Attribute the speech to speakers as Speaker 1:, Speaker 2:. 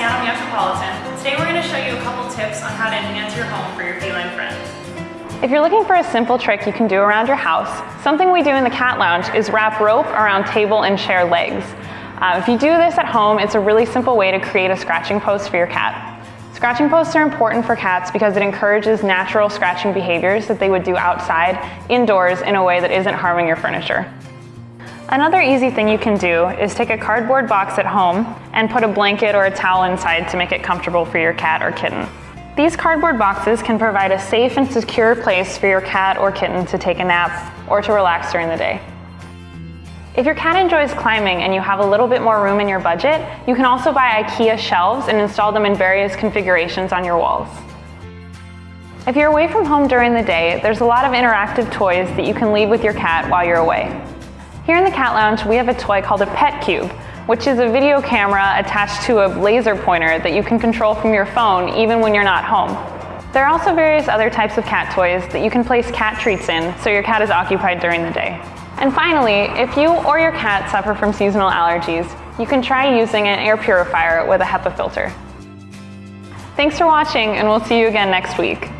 Speaker 1: Seattle Meowtropolitan. Today we're going to show you a couple tips on how to enhance your home for your feline friend.
Speaker 2: If you're looking for a simple trick you can do around your house, something we do in the cat lounge is wrap rope around table and chair legs. Uh, if you do this at home, it's a really simple way to create a scratching post for your cat. Scratching posts are important for cats because it encourages natural scratching behaviors that they would do outside, indoors, in a way that isn't harming your furniture. Another easy thing you can do is take a cardboard box at home and put a blanket or a towel inside to make it comfortable for your cat or kitten. These cardboard boxes can provide a safe and secure place for your cat or kitten to take a nap or to relax during the day. If your cat enjoys climbing and you have a little bit more room in your budget, you can also buy IKEA shelves and install them in various configurations on your walls. If you're away from home during the day, there's a lot of interactive toys that you can leave with your cat while you're away. Here in the Cat Lounge, we have a toy called a Petcube, which is a video camera attached to a laser pointer that you can control from your phone even when you're not home. There are also various other types of cat toys that you can place cat treats in so your cat is occupied during the day. And finally, if you or your cat suffer from seasonal allergies, you can try using an air purifier with a HEPA filter. Thanks for watching and we'll see you again next week.